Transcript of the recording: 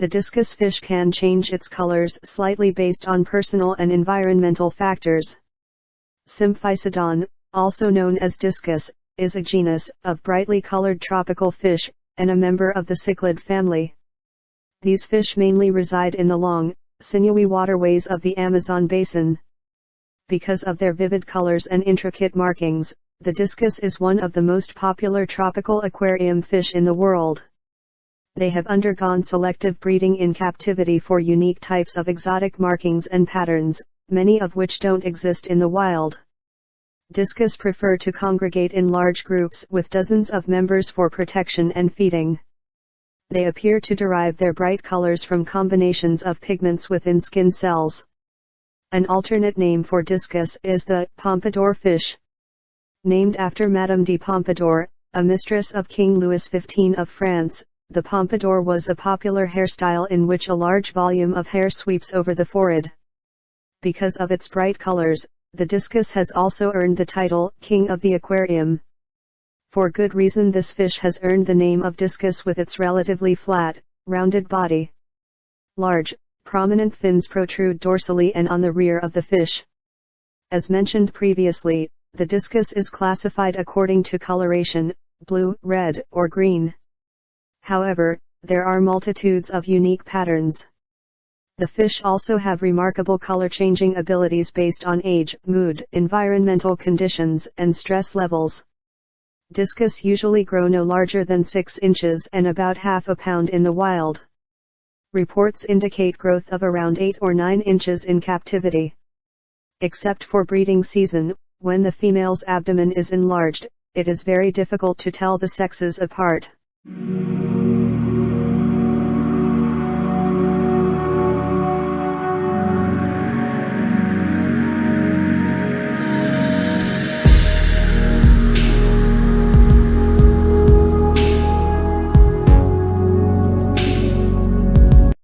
The discus fish can change its colors slightly based on personal and environmental factors. Symphysodon, also known as discus, is a genus of brightly colored tropical fish, and a member of the cichlid family. These fish mainly reside in the long, sinewy waterways of the Amazon basin. Because of their vivid colors and intricate markings, the discus is one of the most popular tropical aquarium fish in the world. They have undergone selective breeding in captivity for unique types of exotic markings and patterns, many of which don't exist in the wild. Discus prefer to congregate in large groups with dozens of members for protection and feeding. They appear to derive their bright colors from combinations of pigments within skin cells. An alternate name for discus is the pompadour fish. Named after Madame de Pompadour, a mistress of King Louis XV of France, the pompadour was a popular hairstyle in which a large volume of hair sweeps over the forehead. Because of its bright colors, the discus has also earned the title King of the Aquarium. For good reason this fish has earned the name of discus with its relatively flat, rounded body. Large, prominent fins protrude dorsally and on the rear of the fish. As mentioned previously, the discus is classified according to coloration, blue, red, or green. However, there are multitudes of unique patterns. The fish also have remarkable color-changing abilities based on age, mood, environmental conditions, and stress levels. Discus usually grow no larger than 6 inches and about half a pound in the wild. Reports indicate growth of around 8 or 9 inches in captivity. Except for breeding season, when the female's abdomen is enlarged, it is very difficult to tell the sexes apart.